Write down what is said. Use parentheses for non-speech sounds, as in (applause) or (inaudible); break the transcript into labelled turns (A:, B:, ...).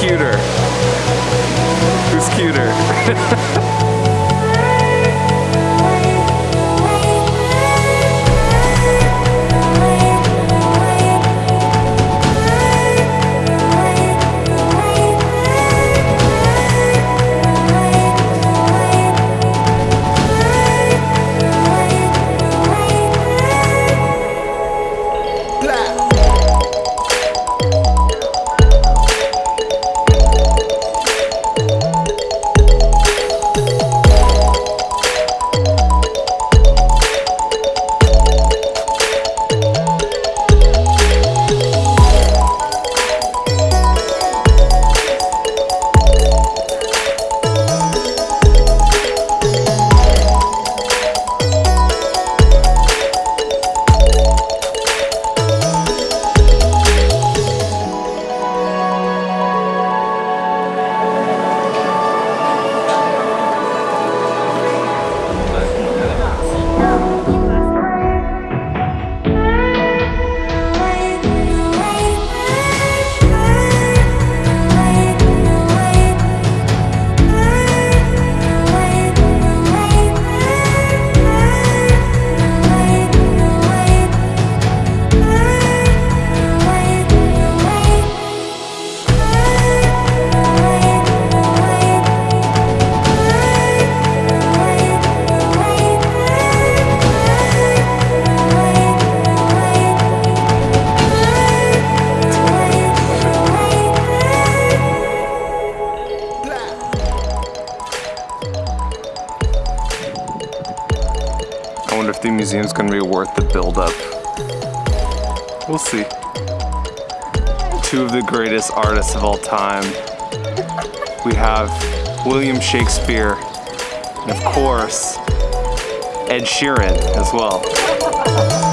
A: cuter? Who's cuter? (laughs) I wonder if the museum's gonna be worth the build-up. We'll see. Two of the greatest artists of all time. We have William Shakespeare, and of course, Ed Sheeran as well.